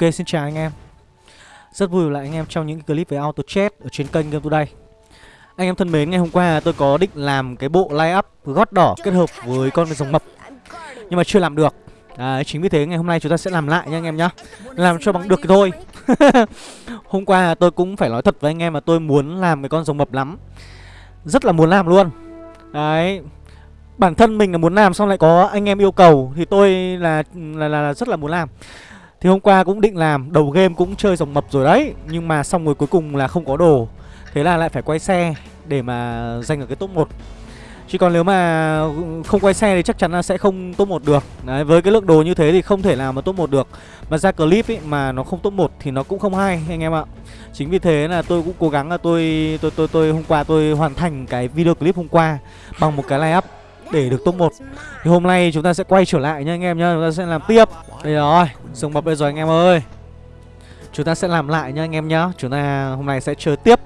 Ok xin chào anh em. Rất vui lại anh em trong những clip về auto chat ở trên kênh Game Today. Anh em thân mến, ngày hôm qua tôi có định làm cái bộ line up gót đỏ kết hợp với con rồng mập Nhưng mà chưa làm được. À, chính vì thế ngày hôm nay chúng ta sẽ làm lại nha anh em nhá. Làm cho bằng được thì thôi. Hôm qua tôi cũng phải nói thật với anh em mà tôi muốn làm cái con rồng mập lắm. Rất là muốn làm luôn. Đấy Bản thân mình là muốn làm xong lại có anh em yêu cầu Thì tôi là là, là, là rất là muốn làm thì hôm qua cũng định làm Đầu game cũng chơi rồng mập rồi đấy Nhưng mà xong rồi cuối cùng là không có đồ. Thế là lại phải quay xe Để mà giành ở cái top 1 Chứ còn nếu mà không quay xe thì chắc chắn là sẽ không top 1 được. Đấy, với cái lượng đồ như thế thì không thể nào mà top 1 được. Mà ra clip ấy mà nó không top 1 thì nó cũng không hay anh em ạ. Chính vì thế là tôi cũng cố gắng là tôi tôi tôi tôi hôm qua tôi hoàn thành cái video clip hôm qua Bằng một cái line up để được top 1 Thì hôm nay chúng ta sẽ quay trở lại nha anh em nhá Chúng ta sẽ làm tiếp. Đây rồi, rồng mập đây rồi anh em ơi. Chúng ta sẽ làm lại nha anh em nhá. Chúng ta hôm nay sẽ chơi tiếp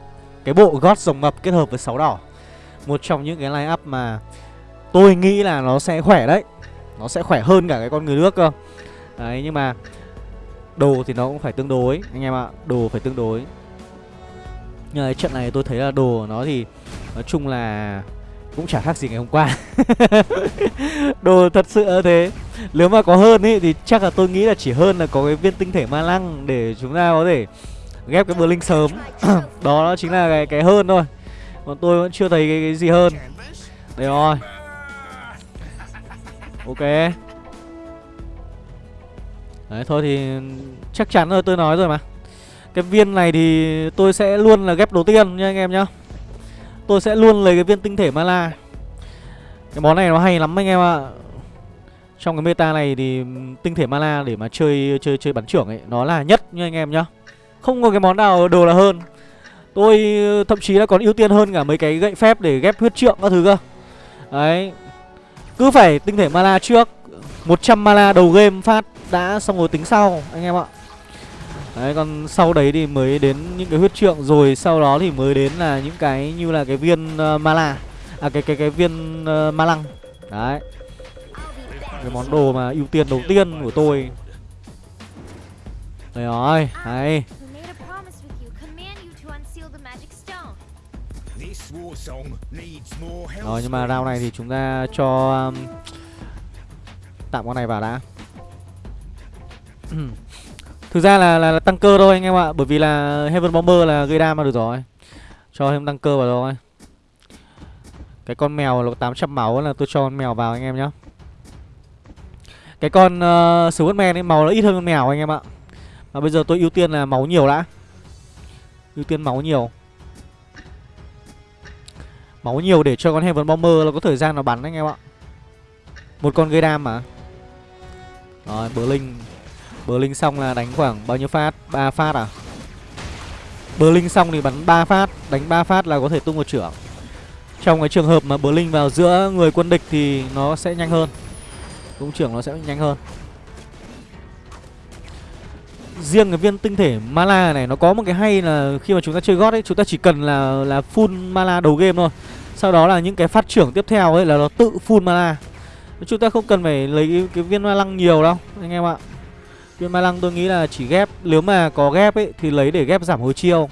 Cái bộ gót rồng mập kết hợp với sáu đỏ. Một trong những cái line up mà Tôi nghĩ là nó sẽ khỏe đấy. Nó sẽ khỏe hơn cả cái con người nước cơ. Đấy nhưng mà Đồ thì nó cũng phải tương đối Anh em ạ, đồ phải tương đối. Nhưng mà trận này tôi thấy là đồ của nó thì Nói chung là cũng chả khác gì ngày hôm qua. Đồ thật sự thế. Nếu mà có hơn ý thì chắc là tôi nghĩ là chỉ hơn là có cái viên tinh thể ma lăng Để chúng ta có thể ghép cái bờ linh sớm Đó chính là cái, cái hơn thôi. Còn tôi vẫn chưa thấy cái, cái gì hơn. Đây rồi. Ok. Đấy thôi thì chắc chắn rồi tôi nói rồi mà. Cái viên này thì tôi sẽ luôn là ghép đầu tiên nha anh em nhá. Tôi sẽ luôn lấy cái viên tinh thể mana. Cái món này nó hay lắm anh em ạ. Trong cái meta này thì tinh thể mana để mà chơi chơi chơi bắn trưởng ấy, Nó là nhất nha anh em nhá. Không có cái món nào đồ là hơn. Tôi, thậm chí là còn ưu tiên hơn cả mấy cái gậy phép để ghép huyết trượng các thứ cơ. Đấy. Cứ phải tinh thể mana trước. 100 mana đầu game phát đã xong rồi tính sau, anh em ạ. Đấy còn sau đấy thì mới đến những cái huyết trượng rồi sau đó thì mới đến là những cái như là cái viên ờ, uh, Mala À cái cái cái viên uh, Ma Lăng. Đấy. Cái món đồ mà ưu tiên đầu tiên của tôi. Đây rồi, hay. Rồi nhưng mà round này thì chúng ta cho um, Tạm con này vào đã. Thực ra là, là, là tăng cơ thôi anh em ạ Bởi vì là Heaven Bomber là gây đam mà được rồi. Cho thêm tăng cơ vào rồi. Cái con mèo là 800 máu là tôi cho con mèo vào anh em nhá. Cái con ờ, uh, Swordman ấy màu nó ít hơn con mèo anh em ạ. Và bây giờ tôi ưu tiên là máu nhiều đã. Ưu tiên máu nhiều. Máu nhiều để cho con Heaven Bomber là có thời gian nó bắn anh em ạ. Một con gây đam mà. Rồi Blink Blink xong là đánh khoảng bao nhiêu phát? 3 phát à? Blink xong thì bắn 3 phát, đánh 3 phát là có thể tung một trưởng. Trong cái trường hợp mà Blink vào giữa người quân địch thì nó sẽ nhanh hơn. Tung trưởng nó sẽ nhanh hơn. Riêng cái viên tinh thể Mala này nó có một cái hay là khi mà chúng ta chơi gót ấy, chúng ta chỉ cần là là full Mala đầu game thôi. Sau đó là những cái phát trưởng tiếp theo ấy là nó tự full Mala. Chúng ta không cần phải lấy cái, cái viên ma lăng nhiều đâu anh em ạ Viên ma lăng tôi nghĩ là chỉ ghép Nếu mà có ghép ấy thì lấy để ghép giảm hồi chiêu.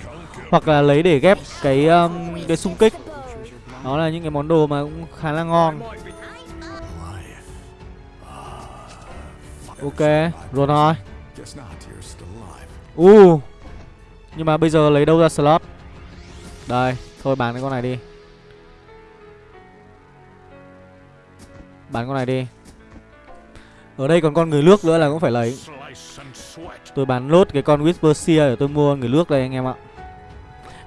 Hoặc là lấy để ghép cái um, cái xung kích. Đó là những cái món đồ mà cũng khá là ngon. Ok, rồi thôi. Uh Nhưng mà bây giờ lấy đâu ra slot? Đây, thôi bán cái con này đi. Bán con này đi. Ở đây còn con người nước nữa là cũng phải lấy. Tôi bán lốt cái con Whisper Seer để tôi mua người nước đây anh em ạ.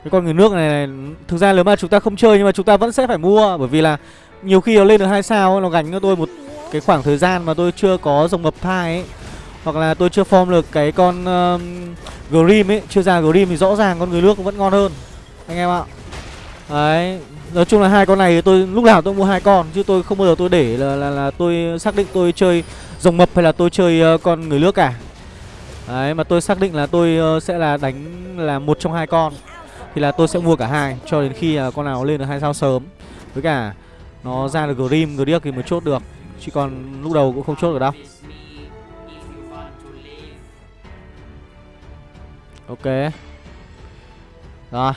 Cái con người nước này, này Thực ra nếu mà chúng ta không chơi nhưng mà chúng ta vẫn sẽ phải mua Bởi vì là nhiều khi nó lên được hai sao Nó gánh cho tôi một cái khoảng thời gian mà tôi chưa có dòng mập thai ấy. Hoặc là tôi chưa form được cái con uh, Grim ấy Chưa ra Grim thì rõ ràng con người nước vẫn ngon hơn Anh em ạ. Đấy Nói chung là hai con này tôi lúc nào tôi mua hai con Chứ tôi không bao giờ tôi để là, là, là tôi xác định tôi chơi rồng mập hay là tôi chơi uh, con người nước cả. Đấy mà tôi xác định là tôi ờ, sẽ là đánh là một trong hai con. Thì là tôi sẽ mua cả hai cho đến khi là con nào lên được hai sao sớm. Với cả nó ra được Grim, Griak thì mới chốt được. Chứ còn lúc đầu cũng không chốt được đâu. Ok. Rồi.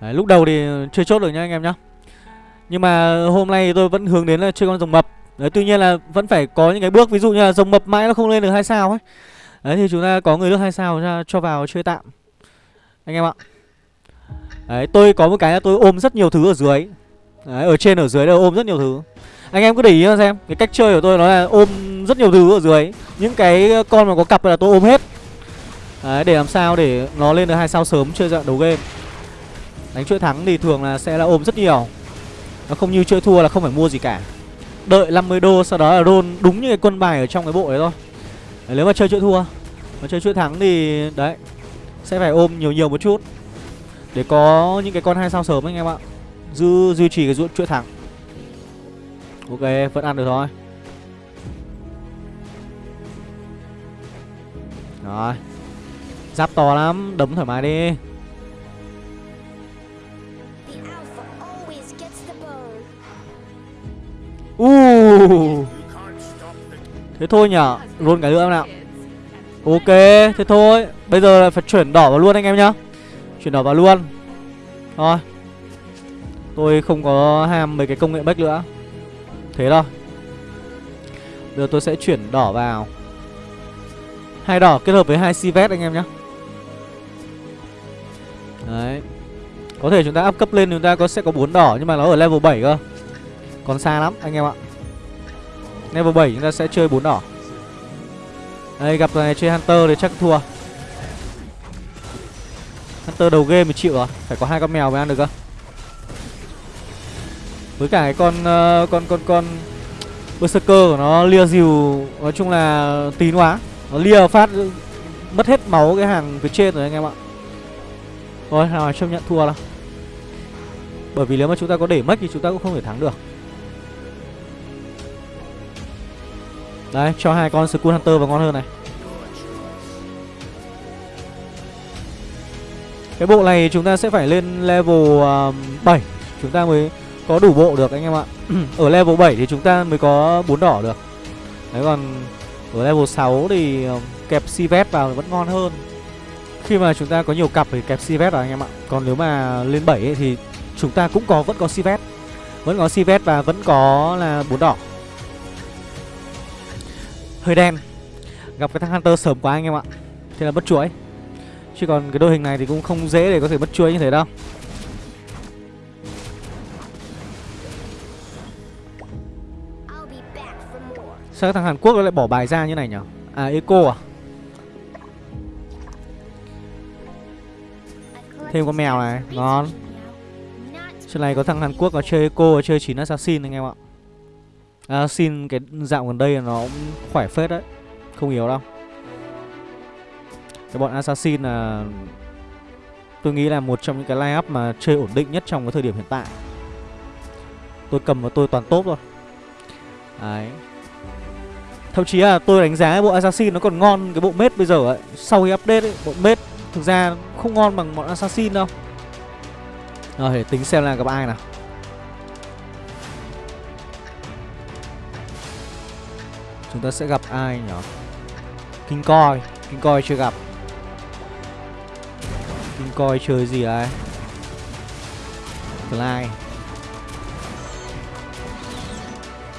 Đấy, lúc đầu thì chưa chốt được nha anh em nhá. Nhưng mà hôm nay tôi vẫn hướng đến là chơi con rồng mập. Đấy, tuy nhiên là vẫn phải có những cái bước. Ví dụ như là rồng mập mãi nó không lên được hai sao ấy. Đấy thì chúng ta có người nước hai sao ra cho vào chơi tạm. Anh em ạ. Đấy tôi có một cái là tôi ôm rất nhiều thứ ở dưới. Đấy ở trên ở dưới đều ôm rất nhiều thứ. Anh em cứ để ý xem. Cái cách chơi của tôi nó là ôm rất nhiều thứ ở dưới. Những cái con mà có cặp là tôi ôm hết. Đấy để làm sao để nó lên được hai sao sớm chơi dạng đầu game. Đánh chuỗi thắng thì thường là sẽ là ôm rất nhiều. Nó không như chơi thua là không phải mua gì cả. Đợi 50 đô sau đó là roll đúng như cái quân bài ở trong cái bộ đấy thôi. Đấy, Nếu mà chơi chuỗi thua Mà chơi chuỗi thắng thì đấy Sẽ phải ôm nhiều nhiều một chút. Để có những cái con hai sao sớm anh em ạ. Dư, duy trì cái chuỗi thắng. Ok vẫn ăn được thôi. Rồi. Giáp to lắm Đấm thoải mái đi. Uh. Thế thôi nhở Luôn cái nữa nào. Ok, thế thôi. Bây giờ là phải chuyển đỏ vào luôn anh em nhá. Chuyển đỏ vào luôn. Thôi Tôi không có ham mấy cái công nghệ bách nữa. Thế thôi. Bây giờ tôi sẽ chuyển đỏ vào. Hai đỏ kết hợp với hai Sivet anh em nhé Đấy. Có thể chúng ta up cấp lên, chúng ta có, sẽ có bốn đỏ, Nhưng mà nó ở level 7 cơ còn xa lắm anh em ạ. Level 7 chúng ta sẽ chơi bốn đỏ. Đây gặp này chơi Hunter thì chắc thua. Hunter đầu game thì chịu rồi Phải có hai con mèo mới ăn được cơ. Với cả cái con uh, con con con Berserker của nó lia dìu Nói chung là tín quá. Nó lia phát mất hết máu cái hàng phía trên rồi anh em ạ. Thôi nào chấp nhận thua đâu Bởi vì nếu mà chúng ta có để mất thì chúng ta cũng không thể thắng được. Đấy cho hai con Skull Hunter vào ngon hơn này. Cái bộ này chúng ta sẽ phải lên level um, uh, 7 Chúng ta mới có đủ bộ được anh em ạ. Ở level 7 thì chúng ta mới có bốn đỏ được. Đấy còn ở level 6 thì um, kẹp Sivet vào vẫn ngon hơn. Khi mà chúng ta có nhiều cặp thì kẹp Sivet vào anh em ạ. Còn nếu mà lên 7 ấy, thì chúng ta cũng có vẫn có Sivet Vẫn có Sivet và vẫn có là bốn đỏ hơi đen. Gặp cái thằng Hunter sớm quá anh em ạ. Thế là mất chuỗi. Chứ còn cái đội hình này thì cũng không dễ để có thể mất chuỗi như thế đâu. Sao thằng Hàn Quốc nó lại bỏ bài ra như này nhỉ À Eco à? Thêm con mèo này. Ngon. Trên này có thằng Hàn Quốc có chơi Eco Chơi 9 Assassin anh em ạ à, xin cái dạo gần đây nó cũng khỏe phết đấy không yếu đâu. Cái bọn assassin là tôi nghĩ là một trong những cái line up mà chơi ổn định nhất trong cái thời điểm hiện tại. Tôi cầm và tôi toàn tốt rồi đấy. Thậm chí là tôi đánh giá bộ assassin nó còn ngon cái bộ mết bây giờ ấy. Sau khi update ấy bộ mết thực ra không ngon bằng bọn assassin đâu. Rồi để tính xem là gặp ai nào. Chúng ta sẽ gặp ai nhỉ? Kinh coi Kinh coi chưa gặp. Kinh coi chơi gì đấy? Fly.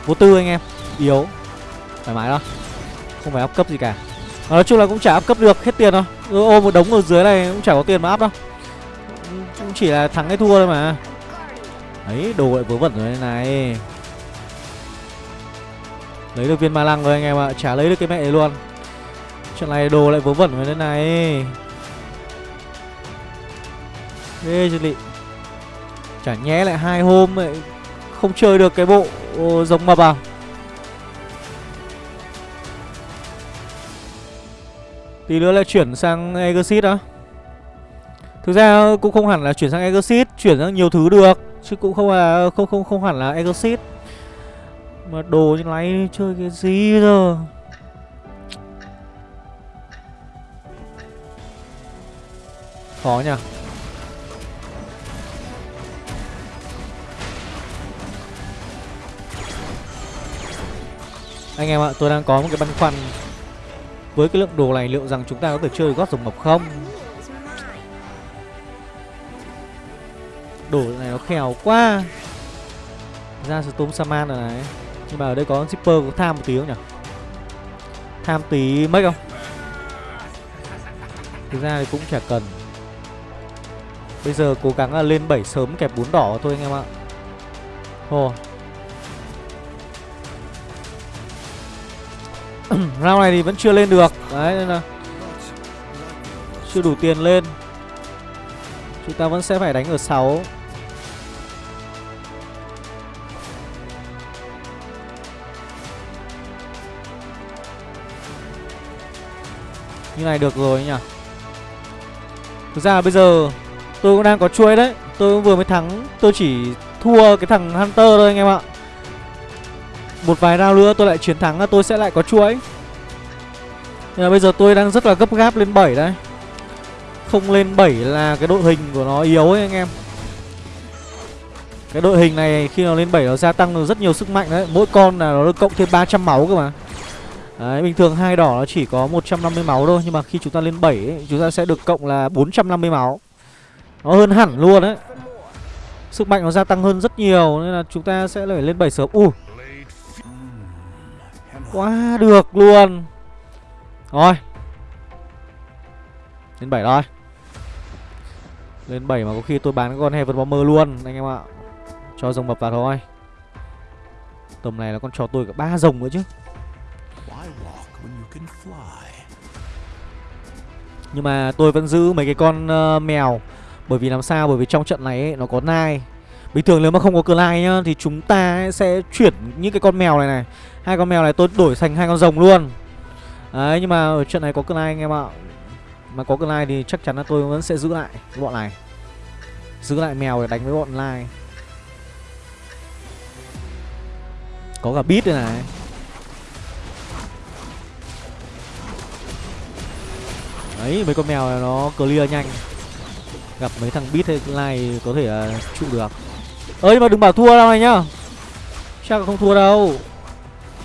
Vô tư anh em. Yếu. Thoải mái đó. Không phải áp cấp gì cả. À, Nói chung là cũng chả áp cấp được. Hết tiền thôi. Ô một đống ở dưới này cũng chả có tiền mà áp đâu. Cũng chỉ là thắng hay thua thôi mà. Đấy đồ lại vớ vẩn rồi này. Lấy được viên ma lăng rồi anh em ạ Chả lấy được cái mẹ này luôn. Trận này đồ lại vớ vẩn với thế này. Ê chân lị. Chả nhé lại hai hôm ấy, Không chơi được cái bộ giống mập à? Tí nữa lại chuyển sang Exit á. Thực ra cũng không hẳn là chuyển sang Exit Chuyển sang nhiều thứ được Chứ cũng không là không không không hẳn là Exit mà đồ như này chơi cái gì bây giờ Khó nhỉ? Anh em ạ, tôi đang có một cái băn khoăn. Với cái lượng đồ này liệu rằng chúng ta có thể chơi gót rồng mập không? Đồ này nó khéo quá. Ra Storm Saman rồi này. Nhưng mà ở đây có Zipper có tham một tí không nhỉ? Tham tí mấy không? Thực ra thì cũng chả cần. Bây giờ cố gắng là lên 7 sớm kẹp bốn đỏ thôi anh em ạ. Hồ Round này thì vẫn chưa lên được. Đấy, nên là Chưa đủ tiền lên. Chúng ta vẫn sẽ phải đánh ở 6 Như này được rồi nhỉ? Thực ra bây giờ Tôi cũng đang có chuối đấy. Tôi vừa mới thắng. Tôi chỉ thua cái thằng Hunter thôi anh em ạ. Một vài round nữa tôi lại chiến thắng Tôi sẽ lại có chuối. Nhưng mà bây giờ tôi đang rất là gấp gáp lên 7 đấy. Không lên 7 là cái đội hình của nó yếu ấy anh em. Cái đội hình này khi nó lên 7 nó gia tăng được rất nhiều sức mạnh đấy. Mỗi con là nó được cộng thêm 300 máu cơ mà. Đấy, bình thường hai đỏ nó chỉ có 150 máu thôi Nhưng mà khi chúng ta lên 7 ấy, chúng ta sẽ được cộng là 450 máu. Nó hơn hẳn luôn đấy. Sức mạnh nó gia tăng hơn rất nhiều Nên là chúng ta sẽ phải lên 7 sớm. Ui. Quá được luôn. Rồi. Lên 7 rồi Lên 7 mà có khi tôi bán cái con Heaven Bomber luôn Anh em ạ. Cho rồng mập vào thôi. Tầm này là con cho tôi cả ba rồng nữa chứ. Nhưng mà tôi vẫn giữ mấy cái con uh, mèo. Bởi vì làm sao? Bởi vì trong trận này ấy, nó có nai. Bình thường nếu mà không có cờ lai nhá Thì chúng ta ấy sẽ chuyển những cái con mèo này này. Hai con mèo này tôi đổi thành hai con rồng luôn. Đấy nhưng mà ở trận này có cờ lai anh em ạ. Mà có cờ lai thì chắc chắn là tôi vẫn sẽ giữ lại cái bọn này. Giữ lại mèo để đánh với bọn lai Có cả bít đây này. Đấy mấy con mèo này nó clear nhanh. Gặp mấy thằng beat hay này có thể là trụ được. Ơi mà đừng bảo thua đâu này nhá. Chắc là không thua đâu.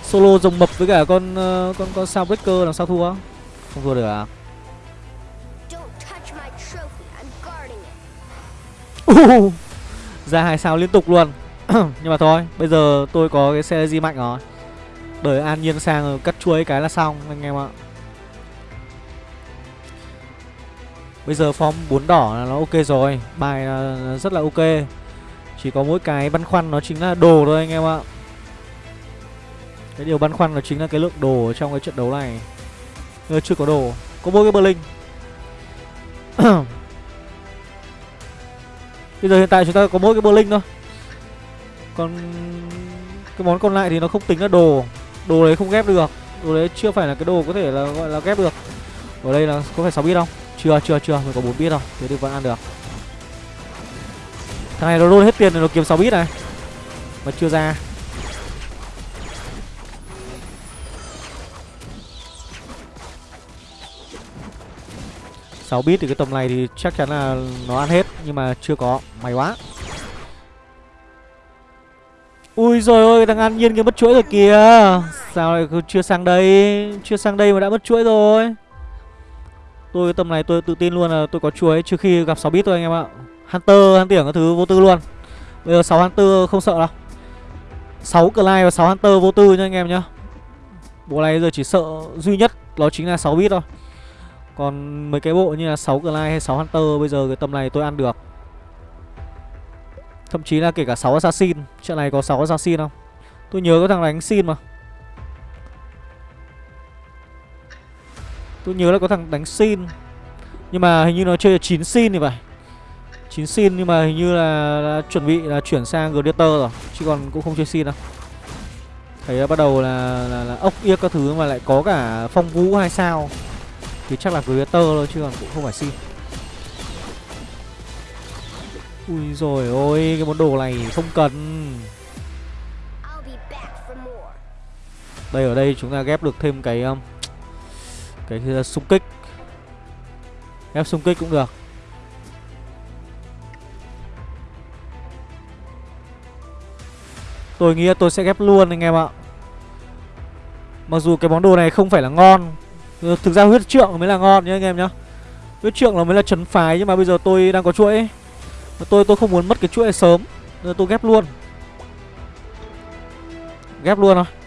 Solo rồng mập với cả con uh, con con sao breaker làm sao thua? Không thua được à? Uh, Ra hai sao liên tục luôn. Nhưng mà thôi Bây giờ tôi có cái xe di mạnh rồi. Đợi an nhiên sang cắt chuối cái là xong anh em ạ. Bây giờ form 4 đỏ là nó ok rồi, Bài là rất là ok. Chỉ có mỗi cái băn khoăn nó chính là đồ thôi anh em ạ. Cái điều băn khoăn nó chính là cái lượng đồ ở trong cái trận đấu này. Người chưa có đồ. Có mỗi cái Berlin Bây giờ hiện tại chúng ta có mỗi cái Berlin thôi. Còn cái món còn lại thì nó không tính là đồ. Đồ đấy không ghép được. Đồ đấy chưa phải là cái đồ có thể là gọi là ghép được. Ở đây là có phải 6 bit không? Chưa chưa chưa. Mình có bốn bit rồi thế thì vẫn ăn được. Thằng này nó roll hết tiền rồi, nó kiếm 6 bit này. Mà chưa ra. Sáu bit thì cái tầm này thì chắc chắn là nó ăn hết, nhưng mà chưa có. May quá. Ui rồi ôi thằng an nhiên kia mất chuỗi rồi kìa. Sao lại chưa sang đây? Chưa sang đây mà đã mất chuỗi rồi. Tôi tầm này tôi tự tin luôn là tôi có chuối Trừ khi gặp 6 bit thôi anh em ạ. Hunter, Hunter các thứ vô tư luôn. Bây giờ 6 Hunter không sợ đâu. 6 Clive và 6 Hunter vô tư nha anh em nhá. Bộ này giờ chỉ sợ duy nhất Đó chính là 6 bit thôi. Còn mấy cái bộ như là 6 Clive hay 6 Hunter Bây giờ cái tầm này tôi ăn được. Thậm chí là kể cả 6 Assassin Trận này có 6 Assassin không? Tôi nhớ có thằng đánh xin mà. Tôi nhớ là có thằng đánh xin. Nhưng mà hình như nó chơi 9 xin thì phải. 9 xin nhưng mà hình như là, là chuẩn bị là chuyển sang Gladiator rồi Chứ còn cũng không chơi xin đâu. Thấy bắt đầu là, là, là ốc yếc các thứ mà lại có cả phong vũ hai sao. Thì chắc là Gladiator thôi chứ còn cũng không phải xin. Ui rồi ôi cái món đồ này không cần. Đây ở đây chúng ta ghép được thêm cái um, cái xung kích. Ép xung kích cũng được. Tôi nghĩ tôi sẽ ghép luôn anh em ạ. Mặc dù cái món đồ này không phải là ngon, Thực ra huyết trượng mới là ngon nhá anh em nhá. Huyết trượng là mới là trấn phái Nhưng mà bây giờ tôi đang có chuỗi. Ấy. Tôi tôi không muốn mất cái chuỗi này sớm, Nên tôi ghép luôn. Ghép luôn thôi.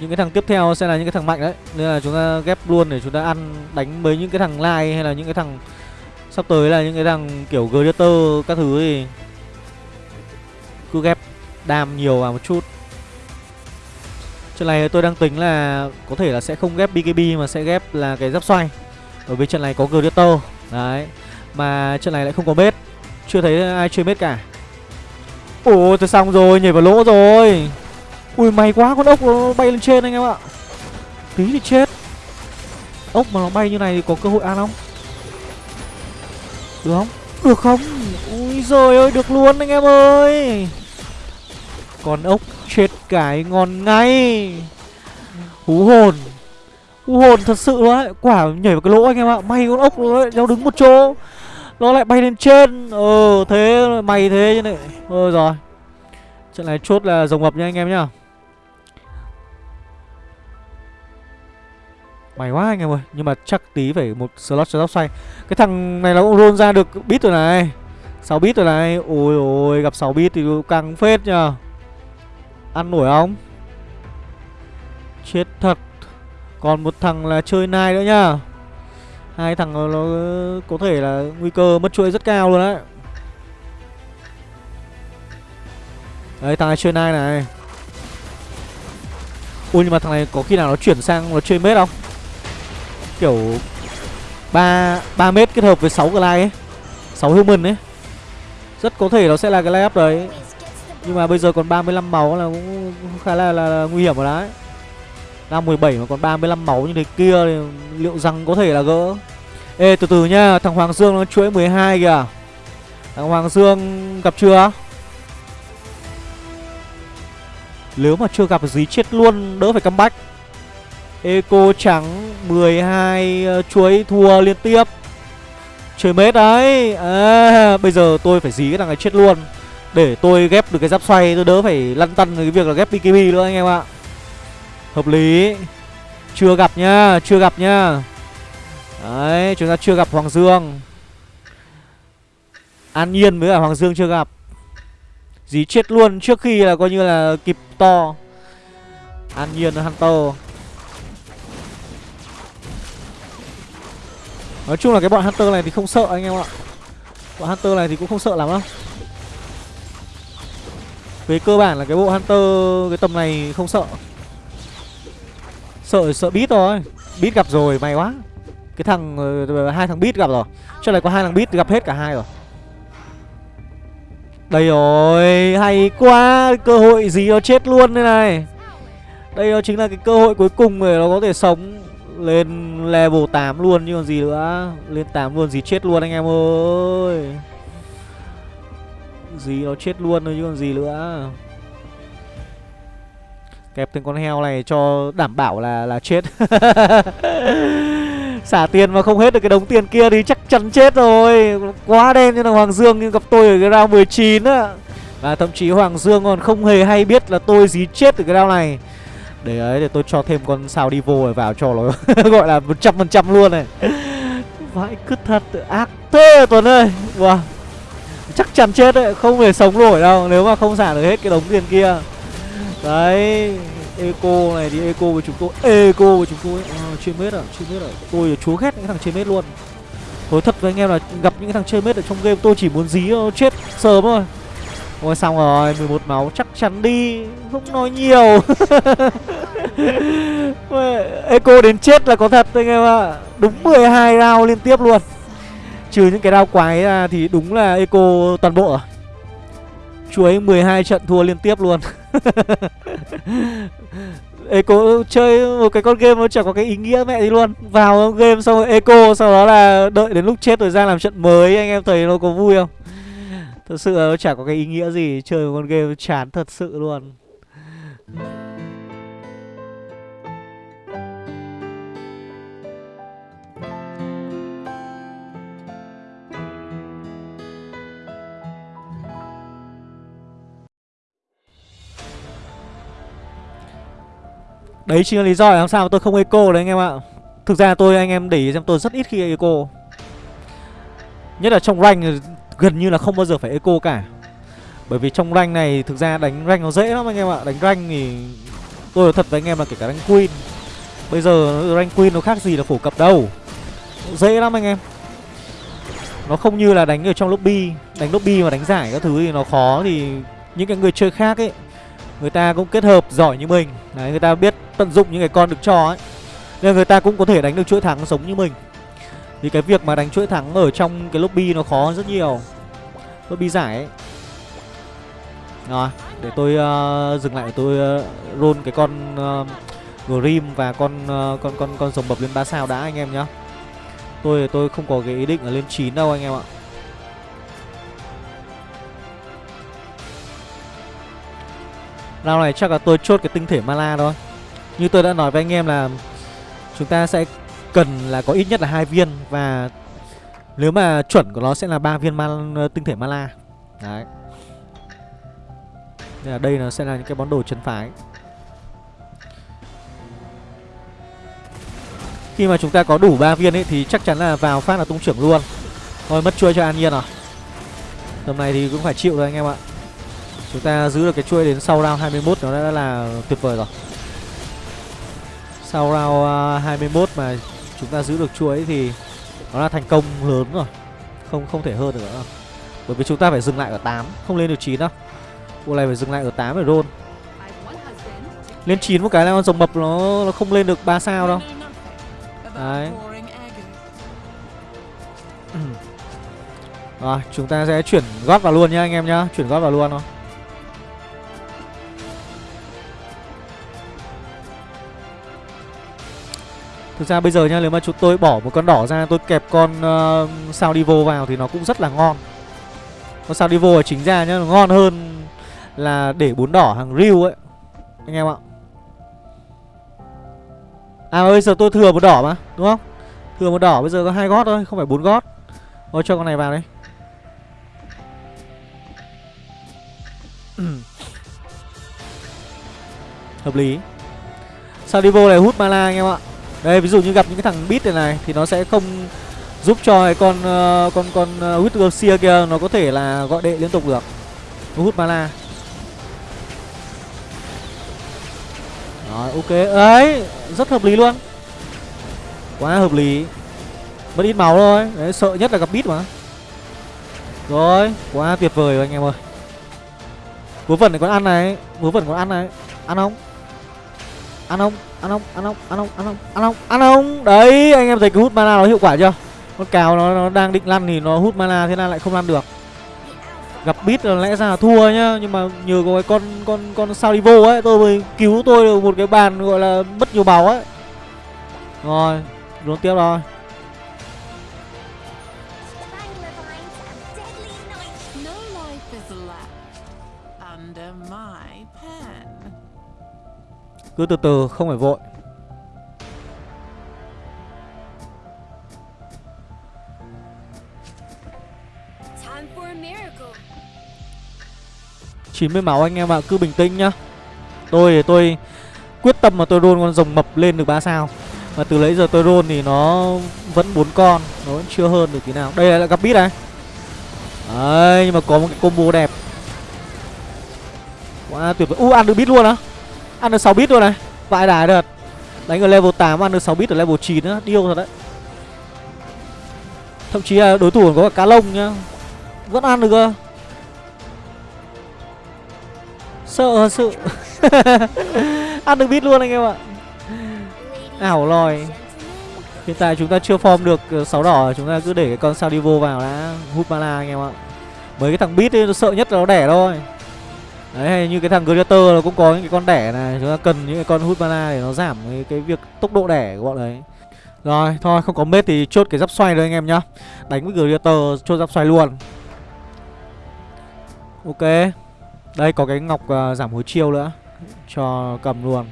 Những cái thằng tiếp theo sẽ là những cái thằng mạnh đấy. Nên là chúng ta ghép luôn để chúng ta ăn, Đánh với những cái thằng lai hay là những cái thằng Sắp tới là những cái thằng kiểu Gladiator các thứ thì Cứ ghép đam nhiều vào một chút. Trận này tôi đang tính là có thể là sẽ không ghép BKB mà sẽ ghép là cái giáp xoay. Bởi vì trận này có Gladiator. Đấy. Mà trận này lại không có bết Chưa thấy ai chơi bết cả. Ồ, tôi xong rồi, nhảy vào lỗ rồi. Ui may quá con ốc nó bay lên trên anh em ạ. Tí thì chết. Ốc mà nó bay như này thì có cơ hội ăn không? Được không? Được không? Ui rồi ơi được luôn anh em ơi. Con ốc chết cái ngon ngay. Hú hồn. Hú hồn thật sự luôn đấy Quả nhảy vào cái lỗ anh em ạ. May con ốc nó, nó đứng một chỗ. Nó lại bay lên trên. Ờ thế mày thế như này. Ờ rồi Trận này chốt là rồng mập nha anh em nhá. Mày quá anh em ơi Nhưng mà chắc tí phải một slot cho tóc xoay Cái thằng này nó cũng roll ra được bit rồi này. 6 bit rồi này. Ôi ôi gặp 6 bit thì càng phết nhờ. Ăn nổi không? Chết thật. Còn một thằng là chơi nai nữa nhá Hai thằng nó, nó có thể là nguy cơ mất chuỗi rất cao luôn đấy. Đấy thằng này chơi nai này. Ui nhưng mà thằng này có khi nào nó chuyển sang nó chơi mết không? Kiểu 3 3 mét kết hợp với 6 glide ấy. 6 human ấy. Rất có thể nó sẽ là cái layup đấy. Nhưng mà bây giờ còn 35 máu là cũng khá là, là, là nguy hiểm rồi đấy. Đang 17 mà còn 35 máu như thế kia thì liệu rằng có thể là gỡ. Ê từ từ nhá Thằng Hoàng Dương nó chuỗi 12 kìa. Thằng Hoàng Dương gặp chưa? Nếu mà chưa gặp gì chết luôn Đỡ phải comeback. Eco trắng 12 uh, ờ, chuối thua liên tiếp. Chơi mết đấy. À, Bây giờ tôi phải dí cái thằng này chết luôn. Để tôi ghép được cái giáp xoay Tôi đỡ phải lăn tăn cái việc là ghép BKB nữa anh em ạ. Hợp lý. Chưa gặp nhá Chưa gặp nhá. Đấy chúng ta chưa gặp Hoàng Dương. An Nhiên với cả Hoàng Dương chưa gặp. Dí chết luôn trước khi là coi như là kịp to. An Nhiên Hunter. Nói chung là cái bọn Hunter này thì không sợ anh em ạ. Bọn Hunter này thì cũng không sợ lắm đâu Về cơ bản là cái bộ Hunter, cái tầm này không sợ. Sợ sợ bit thôi. Bit gặp rồi, may quá. Cái thằng ờ, ờ, hai thằng bit gặp rồi. Cho này có hai thằng bit gặp hết cả hai rồi. Đây rồi, Hay quá. Cơ hội gì nó chết luôn đây này. Đây nó chính là cái cơ hội cuối cùng để nó có thể sống lên level 8 luôn, chứ còn gì nữa. Lên 8 luôn gì chết luôn anh em ơi. Gì nó chết luôn thôi, chứ còn gì nữa. Kẹp từng con heo này cho đảm bảo là là chết. Xả tiền mà không hết được cái đống tiền kia thì chắc chắn chết rồi. Quá đen như là Hoàng Dương nhưng gặp tôi ở cái round 19 á. Và thậm chí Hoàng Dương còn không hề hay biết là tôi dí chết ở cái round này đấy ấy để tôi cho thêm con sao đi vô vào cho nó gọi là một trăm phần trăm luôn này. Vãi cứt thật ác thế à, tuấn ơi. Wow. chắc chắn chết đấy không thể sống nổi đâu nếu mà không xả được hết cái đống tiền kia. Đấy eco này thì eco với chúng tôi eco với chúng tôi. À, trên mết à chơi mết à tôi là chúa ghét những thằng chơi mết luôn. Thôi thật với anh em là gặp những thằng chơi mết ở trong game tôi chỉ muốn dí chết sớm thôi. Ôi xong rồi 11 máu chắc chắn đi. Không nói nhiều. Eco đến chết là có thật anh em ạ. Đúng 12 round liên tiếp luôn. Trừ những cái round quái ra thì đúng là Eco toàn bộ à? Chú ấy 12 trận thua liên tiếp luôn. Eco chơi một cái con game nó chẳng có cái ý nghĩa mẹ gì luôn. Vào game xong rồi Eco Sau đó là đợi đến lúc chết rồi ra làm trận mới Anh em thấy nó có vui không Thật sự là nó chả có cái ý nghĩa gì, Chơi một con game chán thật sự luôn. Đấy chính là lý do là làm sao mà tôi không eco đấy anh em ạ. Thực ra tôi, anh em để ý xem tôi rất ít khi eco. Nhất là trong rank gần như là không bao giờ phải eco cả. Bởi vì trong rank này, thực ra đánh rank nó dễ lắm anh em ạ. Đánh rank thì tôi nói thật với anh em là kể cả rank queen, Bây giờ rank queen nó khác gì là phổ cập đâu. Dễ lắm anh em. Nó không như là đánh ở trong lobby, Đánh lobby mà đánh giải các thứ thì nó khó Thì những cái người chơi khác ấy, Người ta cũng kết hợp giỏi như mình. Đấy, người ta biết tận dụng những cái con được cho ấy. Nên người ta cũng có thể đánh được chuỗi thắng giống như mình vì cái việc mà đánh chuỗi thắng ở trong cái lobby nó khó rất nhiều Lobby giải ấy Rồi để tôi uh, dừng lại tôi uh, roll cái con uh, Grim và con uh, con con con rồng bập lên 3 sao đã anh em nhá. Tôi tôi không có cái ý định là lên 9 đâu anh em ạ. Rao này chắc là tôi chốt cái tinh thể mana thôi. Như tôi đã nói với anh em là chúng ta sẽ cần là có ít nhất là hai viên, và nếu mà chuẩn của nó sẽ là ba viên man ờ, tinh thể mala. Đấy. Nên là đây nó sẽ là những cái món đồ chân phái. Khi mà chúng ta có đủ 3 viên ấy, thì chắc chắn là vào phát là tung trưởng luôn. Thôi, mất chuôi cho An Nhiên rồi. Tầm này thì cũng phải chịu rồi anh em ạ. Chúng ta giữ được cái chuôi đến sau round 21 nó đã là tuyệt vời rồi. Sau round ờ, 21 mà chúng ta giữ được chuỗi thì nó là thành công lớn rồi. Không không thể hơn được nữa. Bởi vì chúng ta phải dừng lại ở 8, không lên được 9 đâu. Bộ này phải dừng lại ở 8 để roll. Lên 9 một cái là con rồng mập nó, nó không lên được 3 sao đâu. Đấy Rồi chúng ta sẽ chuyển gót vào luôn nhá anh em nhá Chuyển gót vào luôn thôi Thực ra bây giờ nha Nếu mà chúng tôi bỏ một con đỏ ra Tôi kẹp con uh, sao đi vô vào Thì nó cũng rất là ngon. Con sao đi vô chính ra nhá Nó ngon hơn là để bốn đỏ hàng riu ấy. Anh em ạ. À bây giờ tôi thừa một đỏ mà Đúng không? Thừa một đỏ bây giờ có hai gót thôi Không phải bốn gót. Thôi cho con này vào đấy Hợp lý. Sao đi vô này hút mana anh em ạ. Đây ví dụ như gặp những cái thằng bit này này Thì nó sẽ không giúp cho cái con uh, con con ờ, uh, Garcia kia Nó có thể là gọi đệ liên tục được. Nó hút mana. Rồi ok. Đấy rất hợp lý luôn. Quá hợp lý. Mất ít máu thôi. Đấy sợ nhất là gặp bit mà. Rồi quá tuyệt vời rồi anh em ơi. Vớ vẩn này còn ăn này. Vớ vẩn còn ăn này. Ăn không? Ăn ông, Ăn ông, Ăn ông, Ăn ông, Ăn ông, Ăn ông, Ăn ông. Đấy anh em thấy cái hút mana nó hiệu quả chưa? Con cào nó, nó đang định lăn thì nó hút mana thế là lại không lăn được. Gặp bít là lẽ ra là thua nhá nhưng mà nhờ có cái con con con sao đi vô ấy tôi mới cứu tôi được một cái bàn gọi là mất nhiều máu ấy. Rồi đón tiếp rồi. Cứ từ từ không phải vội 90 máu anh em ạ, cứ bình tĩnh nhá. Tôi tôi quyết tâm mà tôi roll con rồng mập lên được 3 sao. Mà từ lấy giờ tôi roll thì nó vẫn bốn con, nó vẫn chưa hơn được tí nào. Đây là gặp bít này. Đấy, nhưng mà có một cái combo đẹp. Quá tuyệt vời. U ăn được bít luôn á. Ăn được 6 bit luôn này. Vãi đái được. Đánh ở level 8 ăn được 6 bit ở level 9 nữa, điêu thật đấy. Thậm chí là đối thủ còn có cả cá lông nhá. Vẫn ăn được cơ. Sợ thật sự Ăn được bit luôn anh em ạ Ảo lòi Hiện tại chúng ta chưa form được ờ, 6 đỏ Chúng ta cứ để cái con sao vào đã Hút mana anh em ạ Mấy cái thằng bit ấy, nó sợ nhất là nó đẻ thôi Đấy như cái thằng Greater nó cũng có những cái con đẻ này. Chúng ta cần những cái con hút mana để nó giảm cái, cái việc tốc độ đẻ của bọn đấy. Rồi thôi không có mết thì chốt cái giáp xoay rồi anh em nhá. Đánh với Greater chốt giáp xoay luôn. Ok. Đây có cái ngọc uh, giảm hối chiêu nữa. Cho cầm luôn.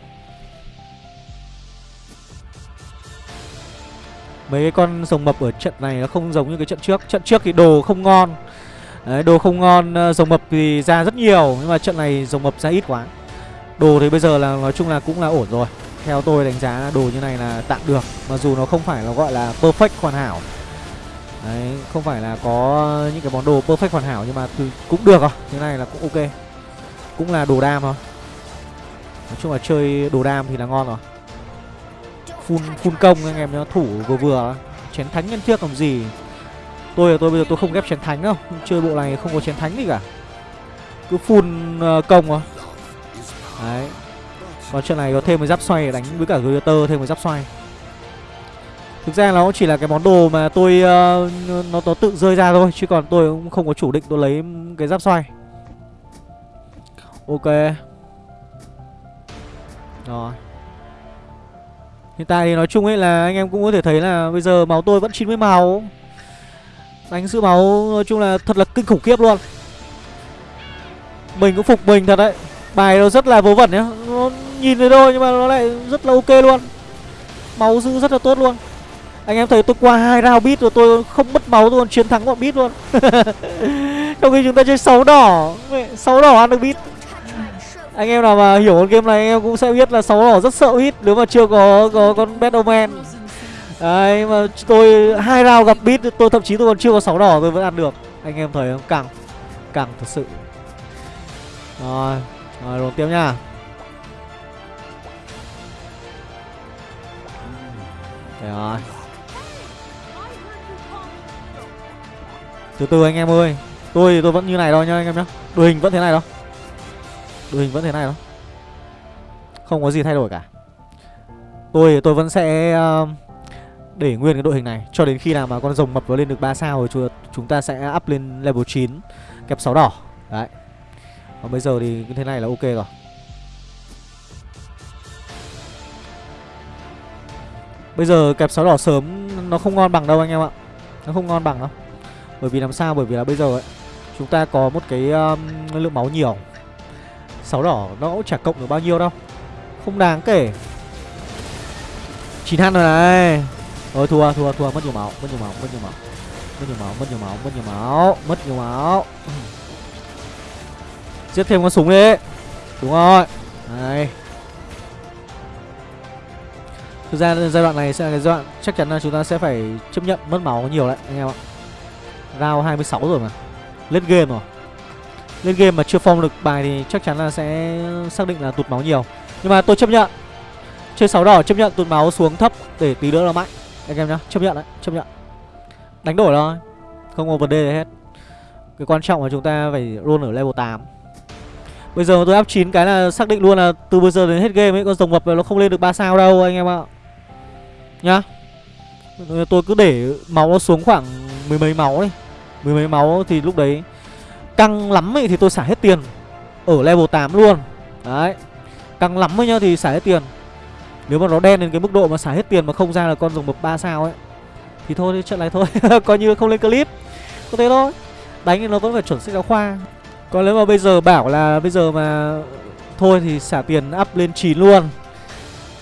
Mấy cái con rồng mập ở trận này nó không giống như cái trận trước. Trận trước thì đồ không ngon. Đấy, đồ không ngon, ờ, rồng mập thì ra rất nhiều Nhưng mà trận này rồng mập ra ít quá. Đồ thì bây giờ là nói chung là cũng là ổn rồi. Theo tôi đánh giá là đồ như này là tạm được Mặc dù nó không phải là gọi là perfect hoàn hảo. Đấy, không phải là có những cái món đồ perfect hoàn hảo Nhưng mà cũng được rồi, như này là cũng ok. Cũng là đồ đam thôi. Nói chung là chơi đồ đam thì là ngon rồi. Phun phun công anh em nó thủ vừa vừa Chén thánh nhân trước làm gì. Tôi là tôi bây giờ tôi không ghép chén thánh đâu. Chơi bộ này không có chén thánh gì cả. Cứ full uh, công à Đấy. Còn trận này có thêm một giáp xoay để đánh với cả Greater thêm một giáp xoay. Thực ra nó chỉ là cái món đồ mà tôi uh, nó, nó tự rơi ra thôi Chứ còn tôi cũng không có chủ định tôi lấy cái giáp xoay. Ok. Rồi. Hiện tại thì nói chung ấy là anh em cũng có thể thấy là bây giờ máu tôi vẫn 90 màu Đánh sự máu nói chung là thật là kinh khủng khiếp luôn. Mình cũng phục mình thật đấy. Bài nó rất là vớ vẩn nhá. Nó nhìn thấy thôi nhưng mà nó lại rất là ok luôn. Máu giữ rất là tốt luôn. Anh em thấy tôi qua hai round beat rồi tôi không mất máu, tôi còn chiến thắng bọn beat luôn. Trong khi chúng ta chơi 6 đỏ. 6 đỏ ăn được beat. Anh em nào mà hiểu con game này, anh em cũng sẽ biết là sáu đỏ rất sợ hit nếu mà chưa có có con Batman đấy mà tôi hai round gặp beat tôi thậm chí tôi còn chưa có sáu đỏ tôi vẫn ăn được. Anh em thấy không? Càng càng thật sự. Rồi rồi rồi tiếp nha. Đấy rồi. Từ từ anh em ơi. Tôi tôi vẫn như này thôi nhá anh em nhá. Đội hình vẫn thế này đâu. Đội hình vẫn thế này đó không có gì thay đổi cả. Tôi tôi vẫn sẽ uh, để nguyên cái đội hình này. Cho đến khi nào mà con rồng mập nó lên được 3 sao rồi chúng ta sẽ up lên level 9 kẹp 6 đỏ. Đấy. Còn bây giờ thì như thế này là ok rồi. Bây giờ kẹp 6 đỏ sớm nó không ngon bằng đâu anh em ạ. Nó không ngon bằng đâu. Bởi vì làm sao? Bởi vì là bây giờ ấy Chúng ta có một cái um, lượng máu nhiều. Sáu đỏ nó cũng chả cộng được bao nhiêu đâu. Không đáng kể. Chín hắn rồi này. Rồi thua thua thua, mất nhiều máu, Mất nhiều máu, mất nhiều máu. Mất nhiều máu, mất nhiều máu, mất nhiều máu, Mất nhiều máu. Giết thêm con súng đi. Đúng rồi. Này. Thực ra giai đoạn này sẽ là cái giai đoạn chắc chắn là chúng ta sẽ phải chấp nhận mất máu nhiều đấy, anh em ạ. Round 26 rồi mà. Lên game rồi. Lên game mà chưa phong được bài thì chắc chắn là sẽ xác định là tụt máu nhiều. Nhưng mà tôi chấp nhận. Chơi sáu đỏ, chấp nhận tụt máu xuống thấp để tí nữa là mạnh anh em nhá, chấp nhận đấy, chấp nhận. Đánh đổi thôi, không có vấn đề gì hết. Cái quan trọng là chúng ta phải luôn ở level 8 Bây giờ tôi áp 9 cái là xác định luôn là từ bây giờ đến hết game ấy, con rồng mập nó không lên được 3 sao đâu anh em ạ. Nhá. Tôi cứ để máu nó xuống khoảng mười mấy máu đi. Mười mấy máu thì lúc đấy Căng lắm ấy thì tôi xả hết tiền. Ở level 8 luôn. Đấy. Căng lắm ấy nhá thì xả hết tiền. Nếu mà nó đen đến cái mức độ mà xả hết tiền mà không ra là con rồng mập 3 sao ấy, Thì thôi trận này thôi. Coi như không lên clip. Có thế thôi. Đánh thì nó vẫn phải chuẩn sách giáo khoa. Còn nếu mà bây giờ bảo là bây giờ mà Thôi thì xả tiền up lên 9 luôn,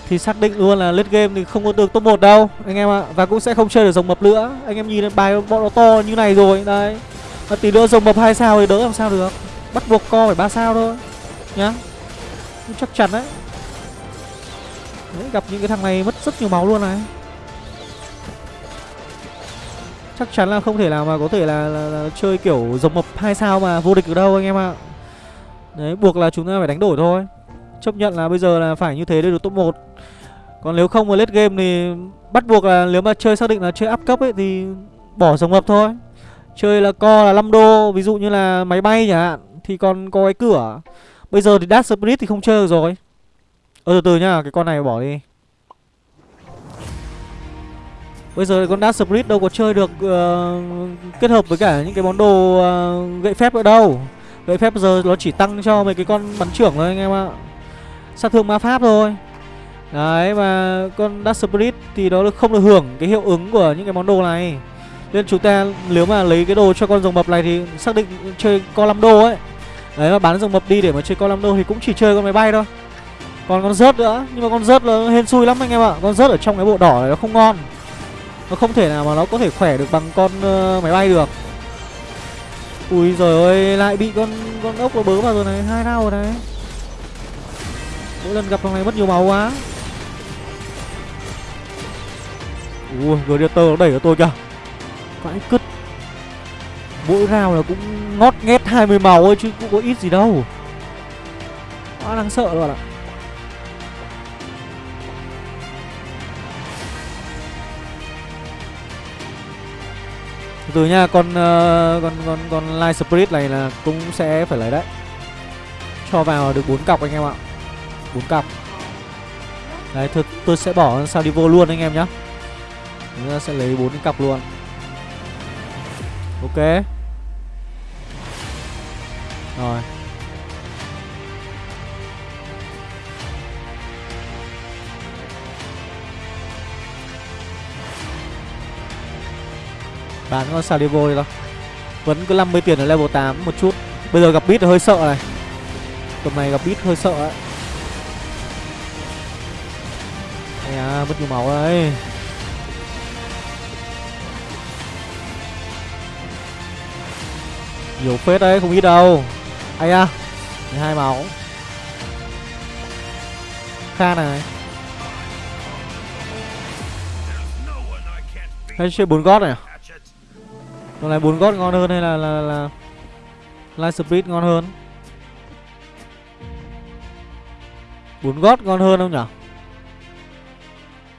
Thì xác định luôn là lết game thì không có được top 1 đâu, Anh em ạ. Và cũng sẽ không chơi được rồng mập nữa. Anh em nhìn bài bọn nó to như này rồi, Đấy. Mà Tí nữa rồng mập hai sao thì đỡ làm sao được. Bắt buộc co phải ba sao thôi, Nhá. Chắc chắn đấy. Đấy gặp những cái thằng này mất rất nhiều máu luôn này. Chắc chắn là không thể nào mà có thể là, là, là chơi kiểu rồng mập hai sao mà vô địch được đâu anh em ạ. Đấy buộc là chúng ta phải đánh đổi thôi. Chấp nhận là bây giờ là phải như thế để được top 1 Còn nếu không mà late game thì bắt buộc là nếu mà chơi xác định là chơi up cấp ấy thì bỏ rồng mập thôi. Chơi là co là 5 đô Ví dụ như là máy bay chẳng hạn Thì còn có cái cửa. Bây giờ thì Dark Spirit thì không chơi được rồi. Ơ từ từ nhá Cái con này bỏ đi. Bây giờ con Dark Spirit đâu có chơi được uh, Kết hợp với cả những cái món đồ uh, Gậy phép ở đâu. Gậy phép giờ nó chỉ tăng cho mấy cái con bắn trưởng thôi anh em ạ. Sát thương ma pháp thôi. Đấy mà con Dark Spirit thì nó không được hưởng cái hiệu ứng của những cái món đồ này. Nên chúng ta nếu mà lấy cái đồ cho con rồng mập này thì xác định chơi con 5 đô ấy. Đấy mà bán rồng mập đi để mà chơi con 5 đô thì cũng chỉ chơi con máy bay thôi. Còn con rớt nữa Nhưng mà con rớt là hên xui lắm anh em ạ. Con rớt ở trong cái bộ đỏ này nó không ngon. Nó không thể nào mà nó có thể khỏe được bằng con uh, máy bay được. Ui rồi ơi lại bị con con ốc nó bớ vào rồi này hai đau rồi này. Mỗi lần gặp thằng này mất nhiều máu quá. Ui gladiator nó đẩy ở tôi kìa. Vãi cứt. Mỗi rào là cũng ngót nghét 20 màu thôi chứ cũng có ít gì đâu. Quá đáng sợ luôn ạ. à. Từ nha con uh, con con con light spirit này là cũng sẽ phải lấy đấy. Cho vào được bốn cọc anh em ạ. Bốn cọc. Đấy thực tôi sẽ bỏ sau đi vô luôn anh em nhá. Chúng ta sẽ lấy bốn cái cọc luôn. Ok. Rồi. Bán con Salivo đi đâu vẫn cứ 50 tiền ở level 8 một chút. Bây giờ gặp bit hơi sợ này. Tầm này gặp bit hơi sợ ấy. Ây à, mất nhiều máu đấy. Nhiều phết đấy, không ít đâu. Ây à, hai máu. Kha này. Hay chơi 4 gót này à? Con này bốn gót ngon hơn hay là là là Light speed ngon hơn? Bốn gót ngon hơn không nhỉ?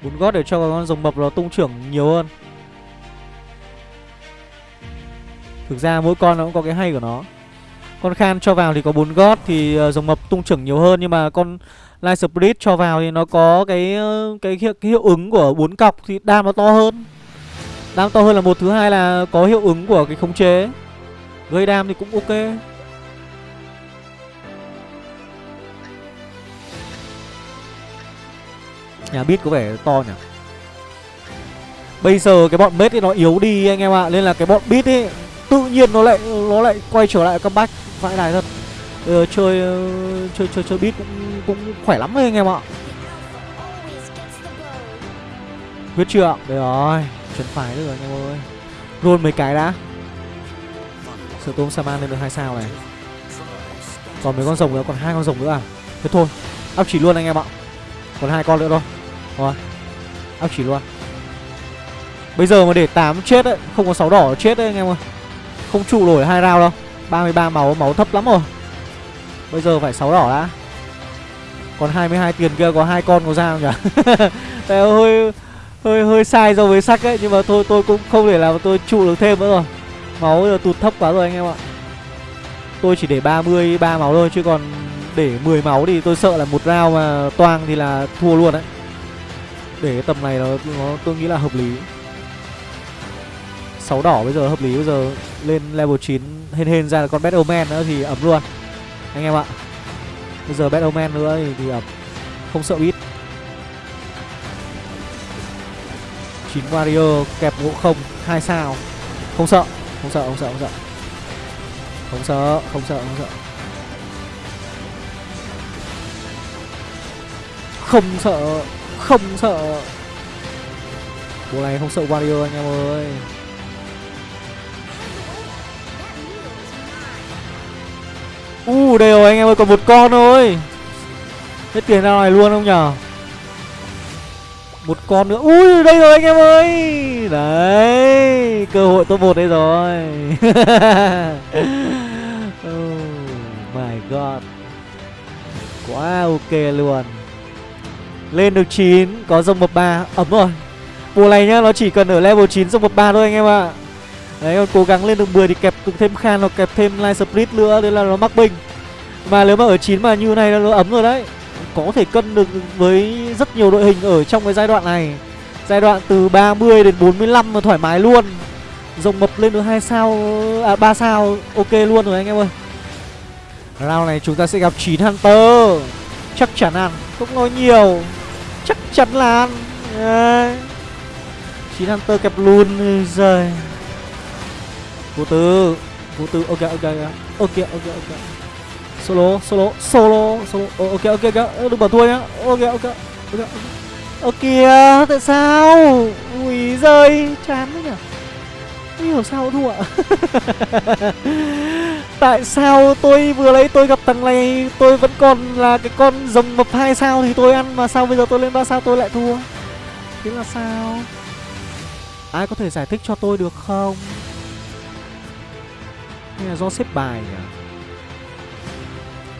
Bốn gót để cho con rồng mập nó tung trưởng nhiều hơn. Thực ra mỗi con nó cũng có cái hay của nó. Con khan cho vào thì có bốn gót thì ờ, rồng mập tung trưởng nhiều hơn nhưng mà con light speed cho vào thì nó có cái ờ, cái, cái, cái hiệu ứng của bốn cọc thì đam nó to hơn đam to hơn là một thứ hai là có hiệu ứng của cái khống chế. Gây đam thì cũng ok. Nhà bit có vẻ to nhỉ? Bây giờ cái bọn mết thì nó yếu đi anh em ạ Nên là cái bọn bit ấy Tự nhiên nó lại nó lại quay trở lại comeback. Vãi đài thật. Ừ, chơi chơi chơi chơi bit cũng cũng khỏe lắm đấy anh em ạ. Biết chưa Đây rồi. Chuẩn phải được rồi, anh em ơi. Luôn mấy cái đã. Sở tôm Saman lên được hai sao này. Còn mấy con rồng nữa, Còn hai con rồng nữa à? Thế thôi, Áp chỉ luôn anh em ạ. Còn hai con nữa thôi. Rồi, Áp chỉ luôn. Bây giờ mà để 8 chết ấy, Không có 6 đỏ chết đấy anh em ơi. Không trụ nổi hai round đâu. 33 máu máu thấp lắm rồi. Bây giờ phải 6 đỏ đã. Còn 22 tiền kia, có hai con có ra không nhỉ? Tại ơi hơi hơi sai so với sắc ấy nhưng mà thôi tôi cũng không thể làm tôi trụ được thêm nữa rồi. Máu giờ tụt thấp quá rồi anh em ạ. Tôi chỉ để 33 máu thôi chứ còn để 10 máu thì tôi sợ là một rao mà toang thì là thua luôn đấy. Để cái tầm này nó, nó tôi nghĩ là hợp lý. Sáu đỏ bây giờ hợp lý bây giờ lên level 9 hên hên ra là con Batman nữa thì ấm luôn. Anh em ạ. Bây giờ Batman nữa thì, thì ấm. Không sợ ít 9 Warrior kẹp ngộ không hai sao. Không sợ không sợ không sợ không sợ. Không sợ không sợ không sợ. Không sợ không sợ. Bộ này không sợ Warrior anh em ơi. U uh, đây anh em ơi còn một con thôi. Hết tiền ra này luôn không nhở? Một con nữa. Ui, đây rồi anh em ơi. Đấy, Cơ hội top một đây rồi. Oh my god. Quá ok luôn. Lên được 9 Có rồng mập ba. Ấm rồi. Bộ này nhá, Nó chỉ cần ở level 9 rồng mập ba thôi anh em ạ. Đấy, còn cố gắng lên được 10 thì kẹp được thêm Khan hoặc kẹp thêm Light Split nữa Đấy là nó mắc bình Mà nếu mà ở 9 mà như này nó ấm rồi đấy. Có thể cân được với rất nhiều đội hình ở trong cái giai đoạn này. Giai đoạn từ 30 đến 45 mà thoải mái luôn. Rồng mập lên được 2 sao À 3 sao, Ok luôn rồi anh em ơi. Round này chúng ta sẽ gặp 9 Hunter. Chắc chắn ăn Không nói nhiều. Chắc chắn là ăn. Đấy. chín hunter kẹp luôn rồi vô tư. Vô tư. Ok ok ok. Ok ok ok solo solo solo solo. Ờ, ok ok ok. Ờ, đừng bỏ thua nhá. Ok ok ok. Ok kìa tại sao? Ui rơi chán thế nhỉ? Không hiểu sao thua. Tại sao tôi vừa lấy tôi gặp thằng này, Tôi vẫn còn là cái con rồng mập hai sao Thì tôi ăn Mà sao bây giờ tôi lên ba sao tôi lại thua? Thế là sao? Ai có thể giải thích cho tôi được không? Hay là do xếp bài nhỉ?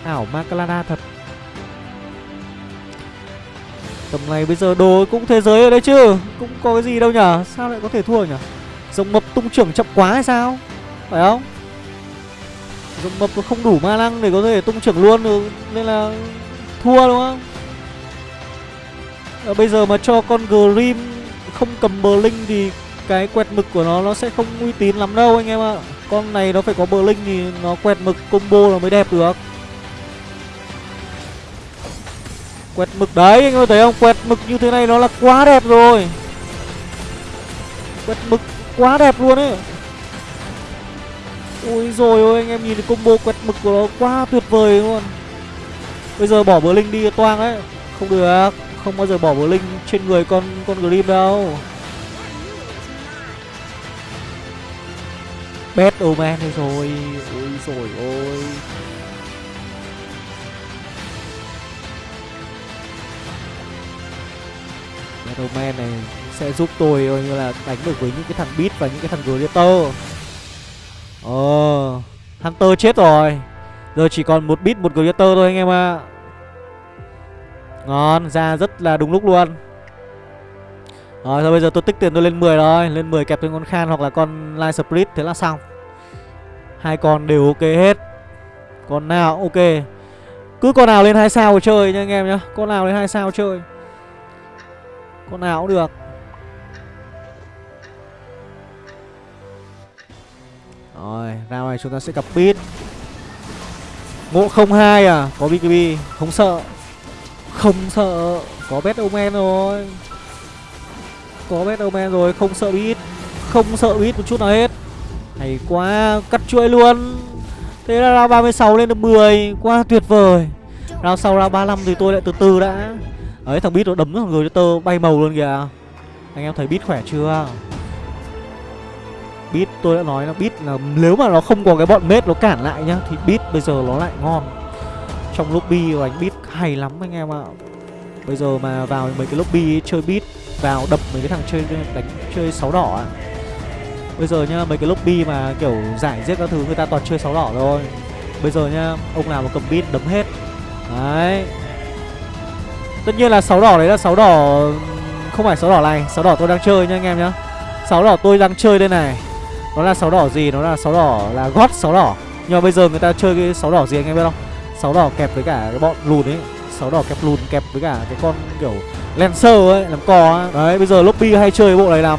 Ảo Macalada thật. Tầm này bây giờ đồ cũng thế giới ở đây chứ Cũng có cái gì đâu nhở Sao lại có thể thua nhở? Rồng mập tung trưởng chậm quá hay sao? Phải không? Rồng mập nó không đủ ma năng để có thể tung trưởng luôn được Nên là thua đúng không? À, Bây giờ mà cho con Grim không cầm bờ linh thì cái quẹt mực của nó nó sẽ không uy tín lắm đâu anh em ạ. Con này nó phải có bờ linh thì nó quẹt mực combo là mới đẹp được. Quẹt mực đấy, anh có thấy không? Quẹt mực như thế này nó là quá đẹp rồi. Quẹt mực quá đẹp luôn ấy. Ôi rồi ôi, anh em nhìn cái combo quẹt mực của nó quá tuyệt vời luôn. Bây giờ bỏ bờ linh đi toang đấy Không được, Không bao giờ bỏ bờ linh trên người con con Grim đâu. Bad Omen oh rồi Ôi rồi ôi. Battleman này sẽ giúp tôi, coi như là đánh được với những cái thằng Beat và những cái thằng Gladiator. Ờ Hunter chết rồi. Giờ chỉ còn một Beat, một Gladiator thôi anh em ạ. À. Ngon, ra rất là đúng lúc luôn. Rồi, thôi bây giờ tôi tích tiền tôi lên 10 rồi. Lên 10 kẹp thêm con Khan hoặc là con Light Spirit, Thế là xong. Hai con đều ok hết. Con nào, ok. Cứ con nào lên hai sao chơi nha anh em nhá. Con nào lên hai sao chơi con nào cũng được. Rồi, round này chúng ta sẽ gặp pit Ngộ 02 à, có BKB, không sợ. Không sợ, có Bet Omen rồi. Có Bet Omen rồi, không sợ Beat Không sợ Beat một chút nào hết. Hay quá, cắt chuỗi luôn. Thế là round 36 lên được 10, quá tuyệt vời. Round sau round 35 thì tôi lại từ từ đã. Đấy, thằng bit nó đấm thằng người tơ bay màu luôn kìa. Anh em thấy bit khỏe chưa? Bit tôi đã nói là bit là nếu mà nó không có cái bọn mết nó cản lại nhá, Thì bit bây giờ nó lại ngon. Trong lobby đánh bit hay lắm anh em ạ. Bây giờ mà vào mấy cái lobby chơi bit Vào đập mấy cái thằng chơi đánh chơi sáu đỏ à. Bây giờ nhá, mấy cái lobby mà kiểu giải giết các thứ, người ta toàn chơi sáu đỏ thôi Bây giờ nhá, ông nào mà cầm bit đấm hết. Đấy. Tất nhiên là sáu đỏ đấy là sáu đỏ Không phải sáu đỏ này sáu đỏ tôi đang chơi nha anh em nhá. Sáu đỏ tôi đang chơi đây này. Nó là sáu đỏ gì? Nó là sáu đỏ là gót sáu đỏ. Nhưng mà bây giờ người ta chơi cái sáu đỏ gì anh em biết không? Sáu đỏ kẹp với cả cái bọn lùn ấy. Sáu đỏ kẹp lùn kẹp với cả cái con kiểu Lancer ấy Làm cò ấy Đấy bây giờ lobby hay chơi cái bộ này lắm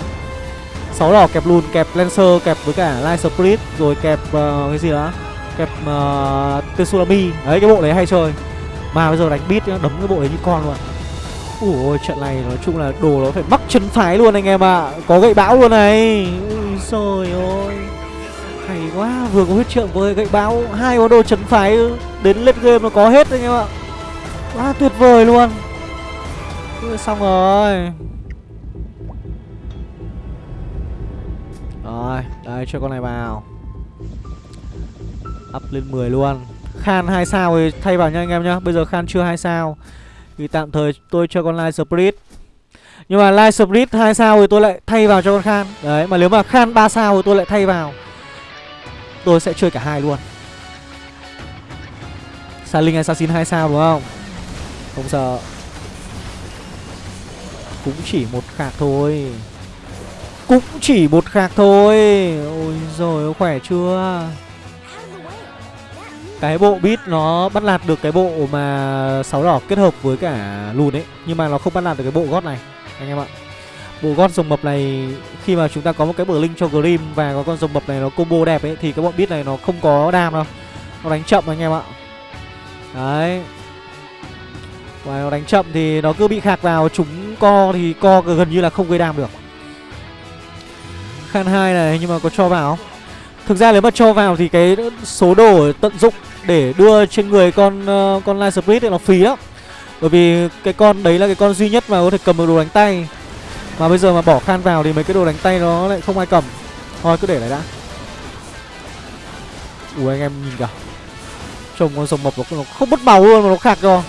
sáu đỏ kẹp lùn kẹp Lancer kẹp với cả Light Spirit Rồi kẹp uh, cái gì đó? Kẹp uh, Tsunami. Đấy cái bộ đấy hay chơi mà bây giờ đánh beat đấm cái bộ đấy như con luôn Ủa trận này nói chung là đồ nó phải mắc chân phái luôn anh em ạ. À. Có gậy bão luôn này. Ui trời ơi. Hay quá Vừa có huyết trượng với gậy bão Hai món đồ chân phái Đến lên game nó có hết anh em ạ. Quá tuyệt vời luôn. Ui, Xong rồi. Rồi Đây cho con này vào. Up lên 10 luôn. Khan 2 sao thì thay vào nha anh em nhá. Bây giờ Khan chưa 2 sao. Thì tạm thời tôi cho con Light Spirit Nhưng mà Light Spirit 2 sao thì tôi lại thay vào cho con Khan. Đấy, mà nếu mà Khan 3 sao thì tôi lại thay vào. Tôi sẽ chơi cả hai luôn. Saling Assassin 2 sao đúng không? Không sợ. Cũng chỉ một khạc thôi. Cũng chỉ một khạc thôi. Ôi rồi khỏe chưa? Cái bộ bit nó bắt lạt được cái bộ mà sáu đỏ kết hợp với cả lùn ấy, nhưng mà nó không bắt lạt được cái bộ gót này, anh em ạ. Bộ gót rồng mập này, khi mà chúng ta có một cái bờ linh cho grim và có con rồng mập này nó combo đẹp ấy, thì cái bọn bit này nó không có đam đâu. Nó đánh chậm anh em ạ. Đấy. Và nó đánh chậm thì nó cứ bị khạc vào, chúng co thì co gần như là không gây đam được. Khan hai này nhưng mà có cho vào. không Thực ra nếu mà cho vào thì cái số đồ tận dụng để đưa trên người con uh, con Light Spirit thì nó phí lắm. Bởi vì cái con đấy là cái con duy nhất mà có thể cầm được đồ đánh tay. Mà bây giờ mà bỏ khan vào thì mấy cái đồ đánh tay nó lại không ai cầm. Thôi cứ để lại đã. Ui anh em nhìn kìa. Trông con rồng mập nó, nó không mất màu luôn mà nó khạc rồi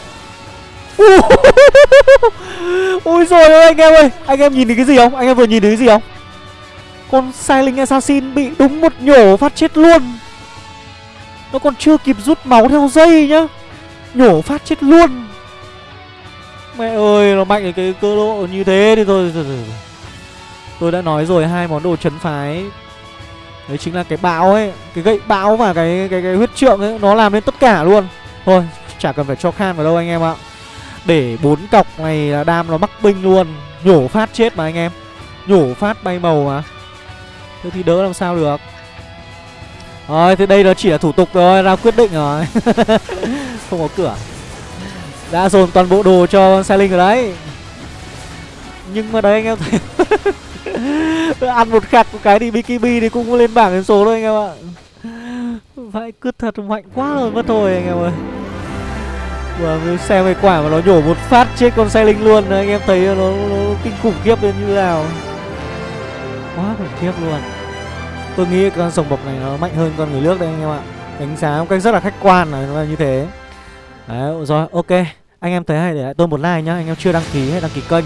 ui rồi ơi anh em ơi. Anh em nhìn thấy cái gì không? Anh em vừa nhìn thấy cái gì không? Con sai linh assassin bị đúng một nhổ phát chết luôn. Nó còn chưa kịp rút máu theo dây nhá. Nhổ phát chết luôn. Mẹ ơi nó mạnh ở cái cơ độ như thế thì thôi. Tôi đã nói rồi hai món đồ chấn phái. Đấy chính là cái bão ấy Cái gậy bão và cái cái, cái huyết trượng ấy Nó làm nên tất cả luôn. Thôi chả cần phải cho khan vào đâu anh em ạ. Để bốn cọc này là đam nó mắc binh luôn. Nhổ phát chết mà anh em. Nhổ phát bay màu mà. Thế thì đỡ làm sao được? Rồi thế đây nó chỉ là thủ tục thôi Ra quyết định rồi. Không có cửa. Đã dồn toàn bộ đồ cho xe Linh rồi đấy. Nhưng mà đấy anh em thấy Ăn một khạc một cái đi BKB thì cũng lên bảng đến số thôi anh em ạ. Vậy cứ thật mạnh quá rồi mất thôi anh em ơi. Vừa xem cái quả mà nó nhổ một phát chết con xe linh luôn Anh em thấy nó, nó kinh khủng khiếp lên như nào. Quá khủng khiếp luôn. Tôi nghĩ con sồng bọc này nó mạnh hơn con người nước đây anh em ạ. Đánh giá một cách rất là khách quan là nó là như thế. Đấy, rồi, ok. Anh em thấy hay để lại tôi một like nhá. Anh em chưa đăng ký hãy đăng ký kênh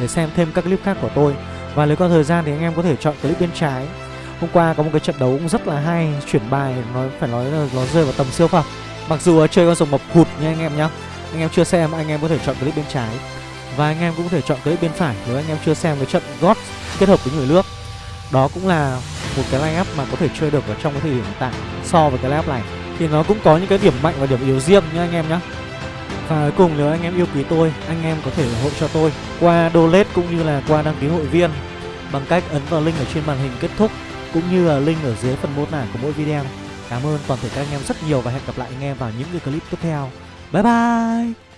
Để xem thêm các clip khác của tôi. Và nếu có thời gian thì anh em có thể chọn clip bên trái. Hôm qua có một cái trận đấu cũng rất là hay, Chuyển bài nó phải nói là nó rơi vào tầm siêu phẩm. Mặc dù chơi con sồng mập hụt nha anh em nhá. Anh em chưa xem, anh em có thể chọn clip bên trái. Và anh em cũng có thể chọn clip bên phải Nếu anh em chưa xem cái trận God kết hợp với người nước. Đó cũng là một cái line up mà có thể chơi được ở trong cái thời điểm hiện tại So với cái line up này Thì nó cũng có những cái điểm mạnh và điểm yếu riêng nha anh em nhá và cuối cùng nếu anh em yêu quý tôi, anh em có thể ủng hộ cho tôi qua donate cũng như là qua đăng ký hội viên bằng cách ấn vào link ở trên màn hình kết thúc cũng như là link ở dưới phần mô tả của mỗi video. Cảm ơn toàn thể các anh em rất nhiều và hẹn gặp lại anh em vào những cái clip tiếp theo. Bye bye!